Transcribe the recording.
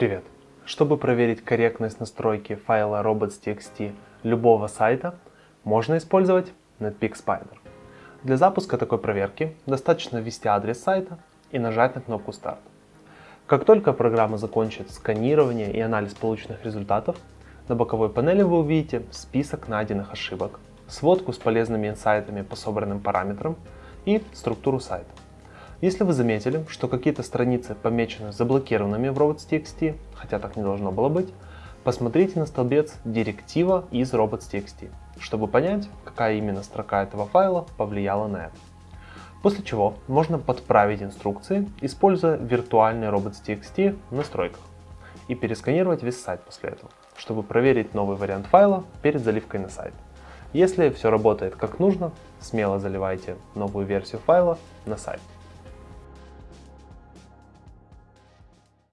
Привет! Чтобы проверить корректность настройки файла robots.txt любого сайта, можно использовать Netpeak Spider. Для запуска такой проверки достаточно ввести адрес сайта и нажать на кнопку Start. Как только программа закончит сканирование и анализ полученных результатов, на боковой панели вы увидите список найденных ошибок, сводку с полезными инсайтами по собранным параметрам и структуру сайта. Если вы заметили, что какие-то страницы помечены заблокированными в robots.txt, хотя так не должно было быть, посмотрите на столбец «Директива из robots.txt», чтобы понять, какая именно строка этого файла повлияла на это. После чего можно подправить инструкции, используя виртуальный robots.txt в настройках и пересканировать весь сайт после этого, чтобы проверить новый вариант файла перед заливкой на сайт. Если все работает как нужно, смело заливайте новую версию файла на сайт.